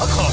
A car.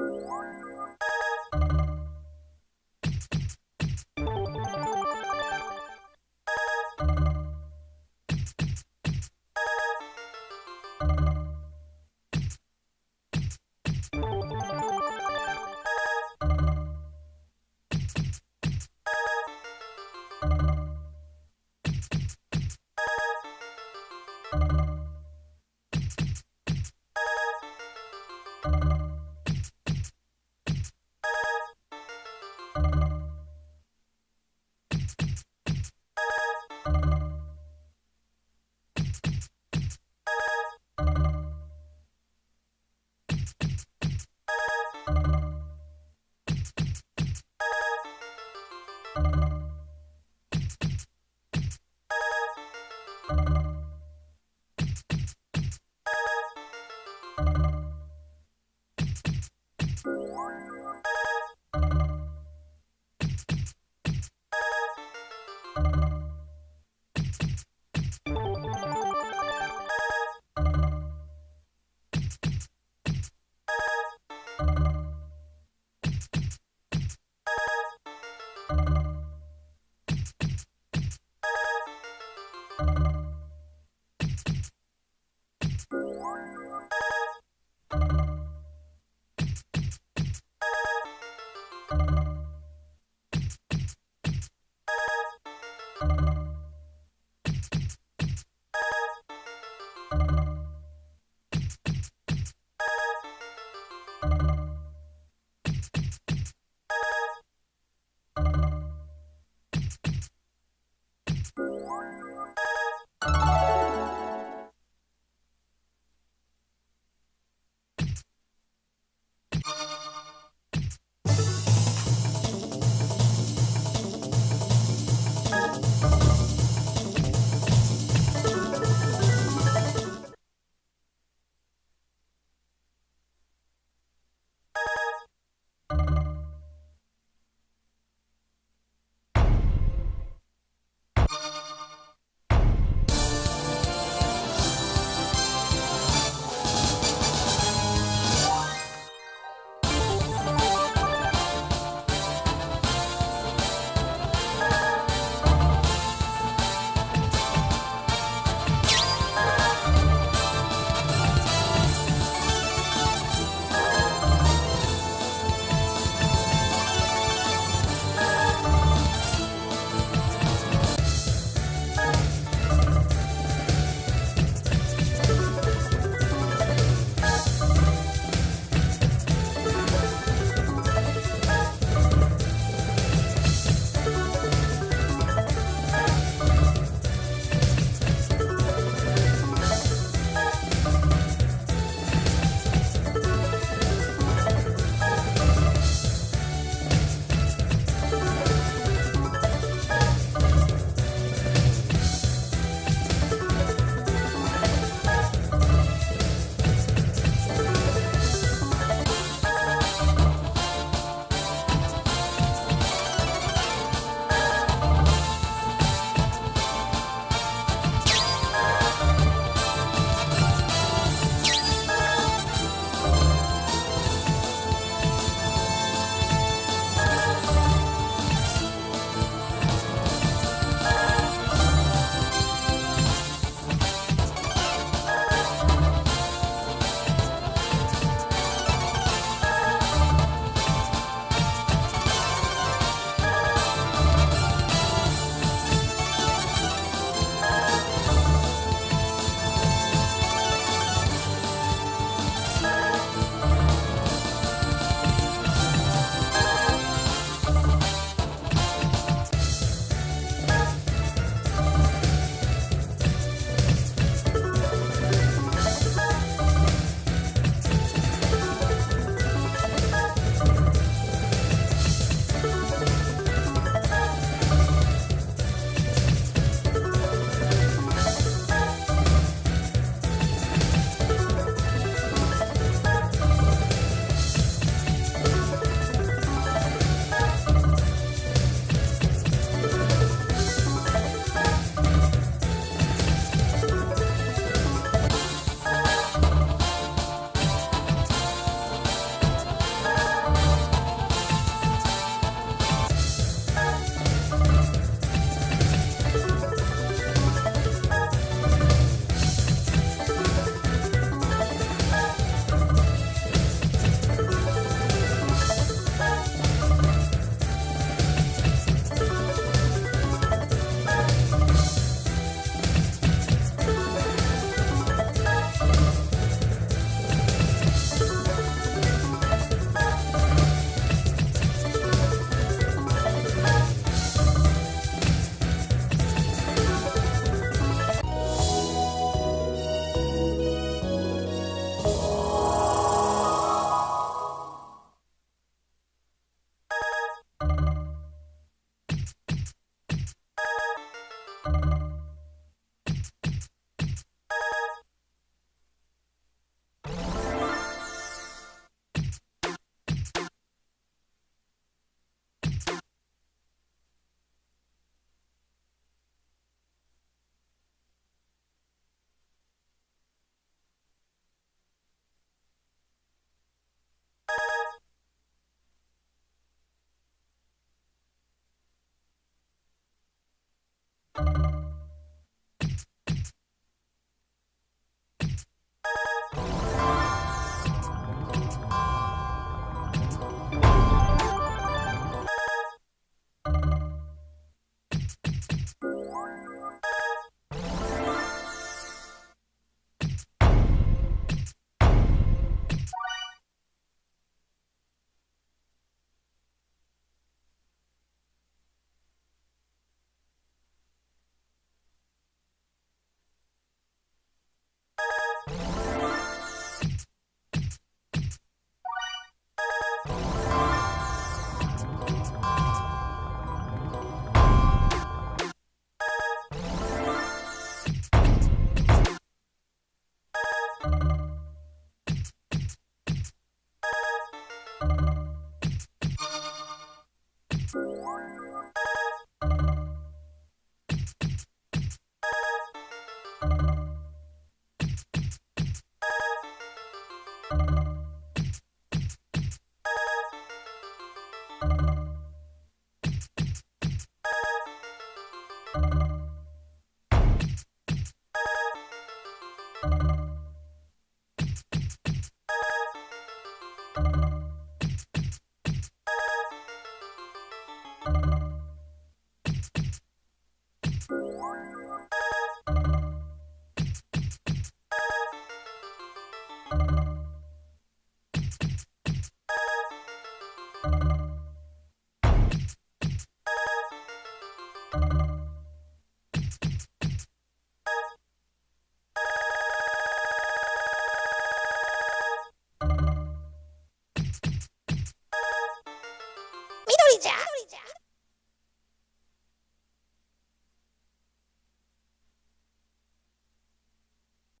Thank you.